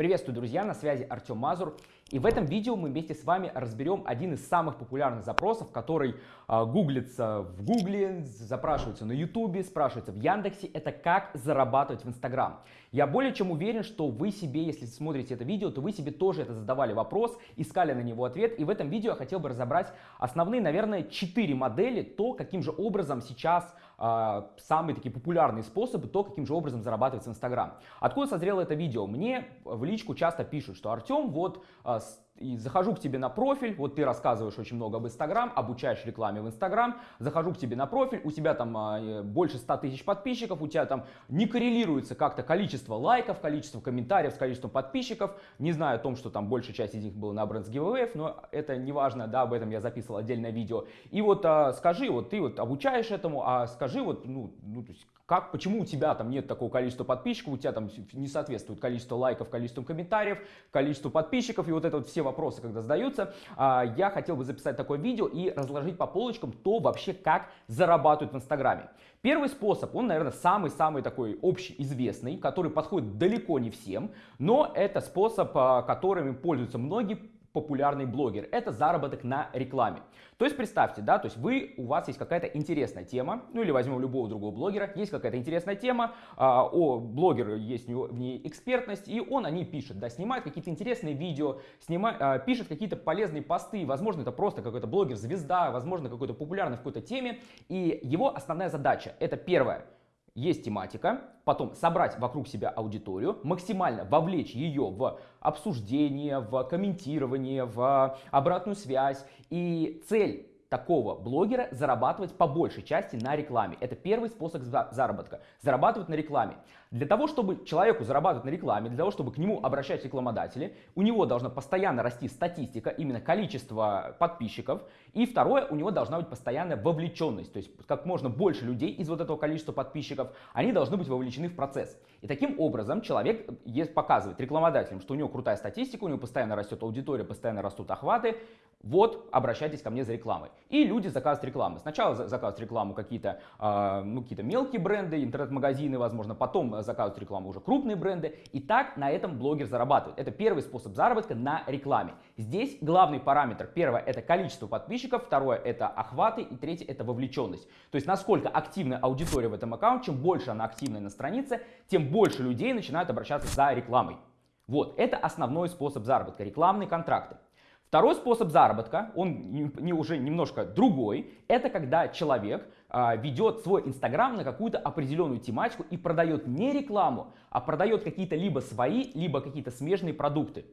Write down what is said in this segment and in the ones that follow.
Приветствую, друзья, на связи Артем Мазур. И в этом видео мы вместе с вами разберем один из самых популярных запросов, который э, гуглится в Гугле, запрашивается на Ютубе, спрашивается в Яндексе. Это как зарабатывать в Инстаграм. Я более чем уверен, что вы себе, если смотрите это видео, то вы себе тоже это задавали вопрос, искали на него ответ. И в этом видео я хотел бы разобрать основные, наверное, четыре модели, то, каким же образом сейчас самые такие популярные способы, то, каким же образом зарабатывать в Инстаграм. Откуда созрело это видео? Мне в личку часто пишут, что Артем, вот э, и захожу к тебе на профиль, вот ты рассказываешь очень много об Инстаграм, обучаешь рекламе в Инстаграм, захожу к тебе на профиль, у тебя там а, больше 100 тысяч подписчиков, у тебя там не коррелируется как-то количество лайков, количество комментариев с количеством подписчиков, не знаю о том, что там большая часть из них была на Brands Giveaway, но это не важно, да, об этом я записывал отдельное видео. И вот а, скажи, вот ты вот обучаешь этому, а скажи вот, ну, ну то есть, как, почему у тебя там нет такого количества подписчиков, у тебя там не соответствует количество лайков, количеству комментариев, количеству подписчиков и вот это вот все вопросы, когда задаются, а, я хотел бы записать такое видео и разложить по полочкам то вообще, как зарабатывают в Инстаграме. Первый способ, он, наверное, самый-самый такой общеизвестный, который подходит далеко не всем, но это способ, а, которым пользуются многие популярный блогер. Это заработок на рекламе. То есть представьте, да, то есть вы, у вас есть какая-то интересная тема, ну или возьмем любого другого блогера, есть какая-то интересная тема, а, о блогера есть у него в ней экспертность, и он о ней пишет, да, снимает какие-то интересные видео, снимает, а, пишет какие-то полезные посты, возможно, это просто какой-то блогер-звезда, возможно, какой-то популярный в какой-то теме, и его основная задача, это первое, есть тематика, потом собрать вокруг себя аудиторию, максимально вовлечь ее в обсуждение, в комментирование, в обратную связь. И цель такого блогера зарабатывать по большей части на рекламе. Это первый способ заработка. Зарабатывать на рекламе. Для того, чтобы человеку зарабатывать на рекламе, для того, чтобы к нему обращать рекламодатели, у него должна постоянно расти статистика, именно количество подписчиков. И второе, у него должна быть постоянная вовлеченность. То есть как можно больше людей из вот этого количества подписчиков, они должны быть вовлечены в процесс. И таким образом человек показывает рекламодателям, что у него крутая статистика, у него постоянно растет аудитория, постоянно растут охваты. Вот, обращайтесь ко мне за рекламой. И люди заказывают рекламу. Сначала заказывают рекламу какие-то э, ну, какие мелкие бренды, интернет-магазины, возможно, потом заказывают рекламу уже крупные бренды. И так на этом блогер зарабатывает. Это первый способ заработка на рекламе. Здесь главный параметр. Первое это количество подписчиков, второе это охваты и третье это вовлеченность. То есть насколько активная аудитория в этом аккаунте, чем больше она активная на странице, тем больше людей начинают обращаться за рекламой. Вот, это основной способ заработка, рекламные контракты. Второй способ заработка, он не, уже немножко другой, это когда человек а, ведет свой Инстаграм на какую-то определенную тематику и продает не рекламу, а продает какие-то либо свои, либо какие-то смежные продукты.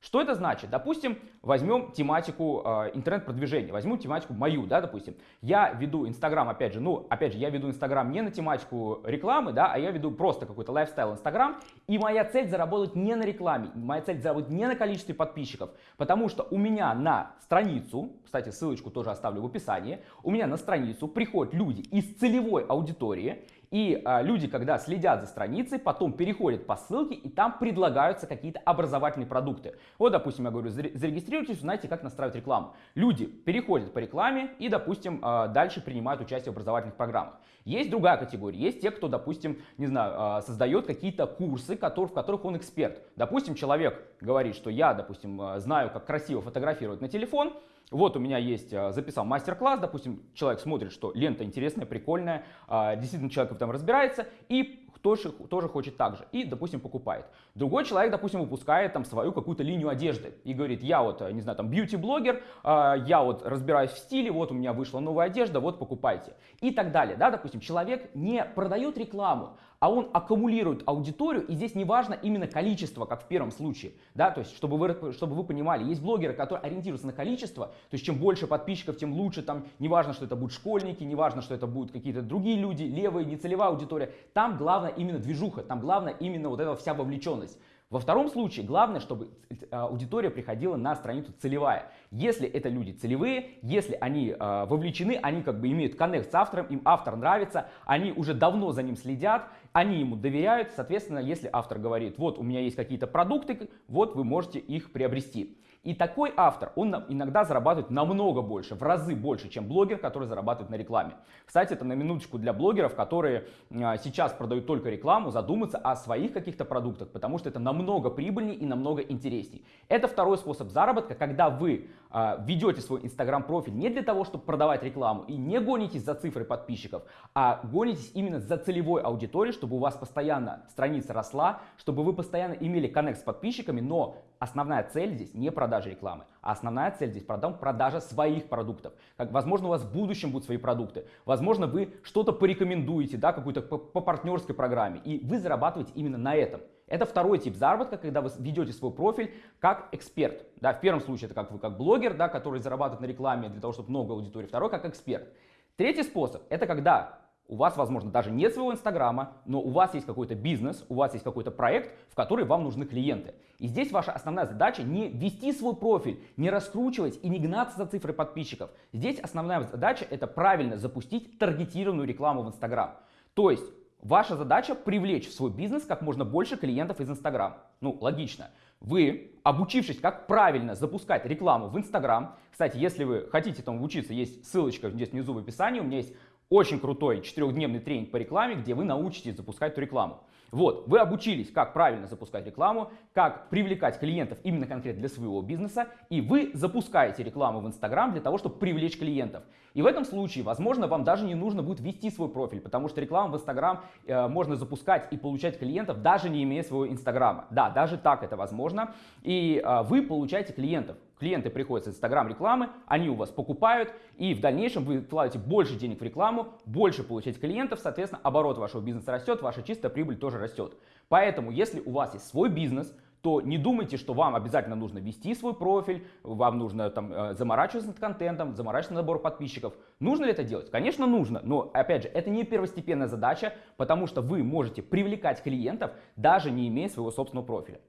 Что это значит? Допустим, возьмем тематику э, интернет-продвижения, возьму тематику мою, да, допустим. Я веду Инстаграм, опять же, ну, опять же, я веду Инстаграм не на тематику рекламы, да, а я веду просто какой-то лайфстайл Инстаграм, и моя цель заработать не на рекламе, моя цель заработать не на количестве подписчиков, потому что у меня на страницу, кстати, ссылочку тоже оставлю в описании, у меня на страницу приходят люди из целевой аудитории, и а, люди, когда следят за страницей, потом переходят по ссылке, и там предлагаются какие-то образовательные продукты. Вот, допустим, я говорю, зарегистрируйтесь, узнаете, как настраивать рекламу. Люди переходят по рекламе и, допустим, а, дальше принимают участие в образовательных программах. Есть другая категория, есть те, кто, допустим, не знаю, а, создает какие-то курсы, в которых он эксперт. Допустим, человек говорит, что я, допустим, а, знаю, как красиво фотографировать на телефон, вот у меня есть, а, записал мастер-класс, допустим, человек смотрит, что лента интересная, прикольная, действительно человек в этом разбирается, и тоже, тоже хочет так же и, допустим, покупает. Другой человек, допустим, выпускает там свою какую-то линию одежды и говорит, я вот, не знаю, там, бьюти-блогер, я вот разбираюсь в стиле, вот у меня вышла новая одежда, вот покупайте. И так далее, да, допустим, человек не продает рекламу, а он аккумулирует аудиторию, и здесь не важно именно количество, как в первом случае, да, то есть, чтобы вы, чтобы вы понимали, есть блогеры, которые ориентируются на количество, то есть, чем больше подписчиков, тем лучше, там, не важно, что это будут школьники, не важно, что это будут какие-то другие люди, левые, нецелевая аудитория, там главное именно движуха, там главное именно вот эта вся вовлеченность. Во втором случае главное, чтобы аудитория приходила на страницу целевая. Если это люди целевые, если они э, вовлечены, они как бы имеют коннект с автором, им автор нравится, они уже давно за ним следят, они ему доверяют, соответственно, если автор говорит, вот у меня есть какие-то продукты, вот вы можете их приобрести. И такой автор, он иногда зарабатывает намного больше, в разы больше, чем блогер, который зарабатывает на рекламе. Кстати, это на минуточку для блогеров, которые а, сейчас продают только рекламу, задуматься о своих каких-то продуктах, потому что это намного прибыльнее и намного интереснее. Это второй способ заработка, когда вы а, ведете свой инстаграм профиль не для того, чтобы продавать рекламу и не гонитесь за цифрой подписчиков, а гонитесь именно за целевой аудиторией, чтобы у вас постоянно страница росла, чтобы вы постоянно имели коннект с подписчиками, но основная цель здесь не продажа рекламы, а основная цель здесь продам, продажа своих продуктов. Как, возможно, у вас в будущем будут свои продукты, возможно, вы что-то порекомендуете, да, какую-то по, по партнерской программе, и вы зарабатываете именно на этом. Это второй тип заработка, когда вы ведете свой профиль как эксперт. Да, в первом случае это как вы как блогер, да, который зарабатывает на рекламе для того, чтобы много аудитории. Второй как эксперт. Третий способ это когда у вас, возможно, даже нет своего Инстаграма, но у вас есть какой-то бизнес, у вас есть какой-то проект, в который вам нужны клиенты. И здесь ваша основная задача не вести свой профиль, не раскручивать и не гнаться за цифрой подписчиков. Здесь основная задача это правильно запустить таргетированную рекламу в Инстаграм. То есть ваша задача привлечь в свой бизнес как можно больше клиентов из Инстаграм. Ну, логично. Вы, обучившись, как правильно запускать рекламу в Инстаграм, кстати, если вы хотите там учиться, есть ссылочка здесь внизу в описании, у меня есть очень крутой четырехдневный тренинг по рекламе, где вы научитесь запускать эту рекламу. Вот, вы обучились, как правильно запускать рекламу, как привлекать клиентов именно конкретно для своего бизнеса, и вы запускаете рекламу в Инстаграм для того, чтобы привлечь клиентов. И в этом случае, возможно, вам даже не нужно будет вести свой профиль, потому что рекламу в Инстаграм э, можно запускать и получать клиентов, даже не имея своего Инстаграма. Да, даже так это возможно. И э, вы получаете клиентов. Клиенты приходят с Инстаграм рекламы, они у вас покупают, и в дальнейшем вы вкладываете больше денег в рекламу, больше получаете клиентов, соответственно, оборот вашего бизнеса растет, ваша чистая прибыль тоже растет. Поэтому, если у вас есть свой бизнес, то не думайте, что вам обязательно нужно вести свой профиль, вам нужно там э, заморачиваться над контентом, заморачиваться над набором подписчиков. Нужно ли это делать? Конечно, нужно, но опять же, это не первостепенная задача, потому что вы можете привлекать клиентов, даже не имея своего собственного профиля.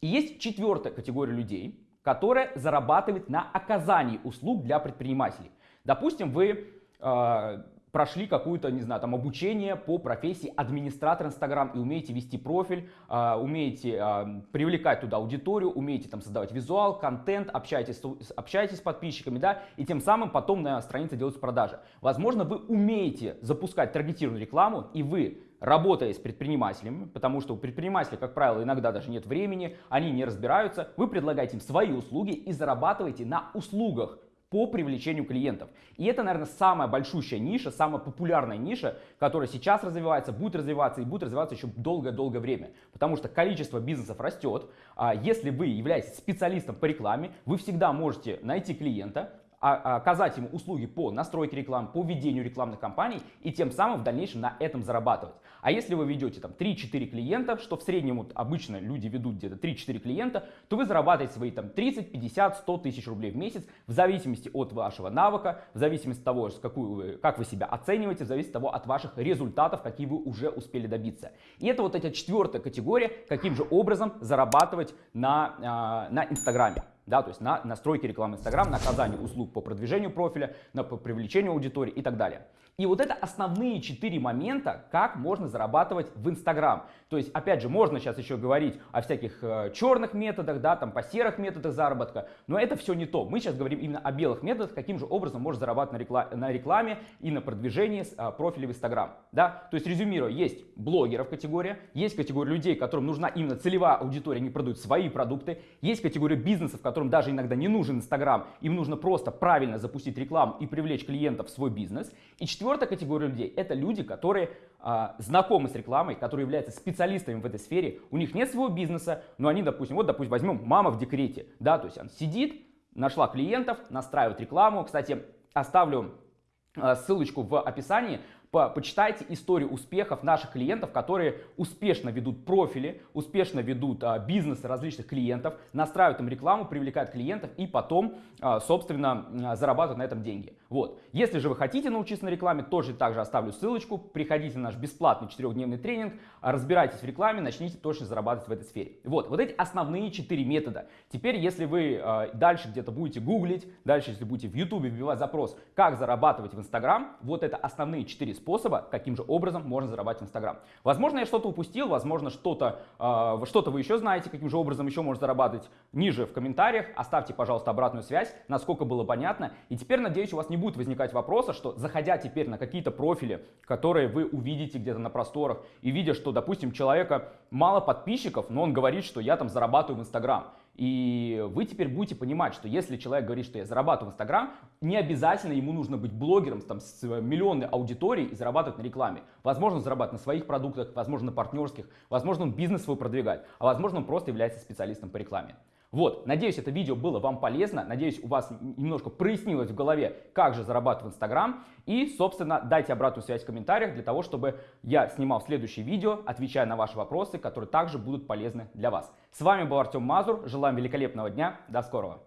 И есть четвертая категория людей, которая зарабатывает на оказании услуг для предпринимателей. Допустим, вы э, прошли какую-то, не знаю, там обучение по профессии администратор Инстаграм и умеете вести профиль, э, умеете э, привлекать туда аудиторию, умеете там создавать визуал, контент, общаетесь, общаетесь с подписчиками, да, и тем самым потом на странице делаются продажи. Возможно, вы умеете запускать таргетированную рекламу, и вы работая с предпринимателями, потому что у предпринимателей, как правило, иногда даже нет времени, они не разбираются, вы предлагаете им свои услуги и зарабатываете на услугах по привлечению клиентов. И это, наверное, самая большущая ниша, самая популярная ниша, которая сейчас развивается, будет развиваться и будет развиваться еще долгое-долгое время. Потому что количество бизнесов растет. А если вы являетесь специалистом по рекламе, вы всегда можете найти клиента, оказать ему услуги по настройке рекламы, по ведению рекламных кампаний и тем самым в дальнейшем на этом зарабатывать. А если вы ведете там 3-4 клиента, что в среднем вот, обычно люди ведут где-то 3-4 клиента, то вы зарабатываете свои там 30, 50, 100 тысяч рублей в месяц в зависимости от вашего навыка, в зависимости от того, какую вы, как вы себя оцениваете, в зависимости от того, от ваших результатов, какие вы уже успели добиться. И это вот эта четвертая категория, каким же образом зарабатывать на, э, на Инстаграме да, то есть на настройки рекламы Инстаграм, на оказание услуг по продвижению профиля, на по привлечению аудитории и так далее. И вот это основные четыре момента, как можно зарабатывать в Инстаграм. То есть, опять же, можно сейчас еще говорить о всяких э, черных методах, да, там по серых методах заработка, но это все не то. Мы сейчас говорим именно о белых методах, каким же образом можно зарабатывать на, рекламе, и на продвижении э, профиля в Инстаграм. Да? То есть, резюмируя, есть блогеров категория, есть категория людей, которым нужна именно целевая аудитория, они продают свои продукты, есть категория бизнесов, которым даже иногда не нужен Инстаграм, им нужно просто правильно запустить рекламу и привлечь клиентов в свой бизнес. И Четвертая категория людей – это люди, которые а, знакомы с рекламой, которые являются специалистами в этой сфере. У них нет своего бизнеса, но они, допустим, вот, допустим, возьмем мама в декрете, да, то есть она сидит, нашла клиентов, настраивает рекламу. Кстати, оставлю а, ссылочку в описании. По, почитайте историю успехов наших клиентов, которые успешно ведут профили, успешно ведут а, бизнесы различных клиентов, настраивают им рекламу, привлекают клиентов и потом, а, собственно, а, зарабатывают на этом деньги. Вот. Если же вы хотите научиться на рекламе, тоже также оставлю ссылочку. Приходите на наш бесплатный четырехдневный тренинг, разбирайтесь в рекламе, начните точно зарабатывать в этой сфере. Вот, вот эти основные четыре метода. Теперь, если вы э, дальше где-то будете гуглить, дальше, если будете в YouTube вбивать запрос, как зарабатывать в Instagram, вот это основные четыре способа, каким же образом можно зарабатывать в Instagram. Возможно, я что-то упустил, возможно, что-то э, что-то вы еще знаете, каким же образом еще можно зарабатывать. Ниже в комментариях оставьте, пожалуйста, обратную связь, насколько было понятно. И теперь, надеюсь, у вас не будет возникать вопроса, что заходя теперь на какие-то профили, которые вы увидите где-то на просторах, и видя, что, допустим, человека мало подписчиков, но он говорит, что я там зарабатываю в Инстаграм. И вы теперь будете понимать, что если человек говорит, что я зарабатываю в Инстаграм, не обязательно ему нужно быть блогером там, с миллионной аудиторией и зарабатывать на рекламе. Возможно, зарабатывать на своих продуктах, возможно, на партнерских, возможно, он бизнес свой продвигает, а возможно, он просто является специалистом по рекламе. Вот, надеюсь, это видео было вам полезно, надеюсь, у вас немножко прояснилось в голове, как же зарабатывать в Инстаграм. И, собственно, дайте обратную связь в комментариях для того, чтобы я снимал следующее видео, отвечая на ваши вопросы, которые также будут полезны для вас. С вами был Артем Мазур, желаем великолепного дня, до скорого!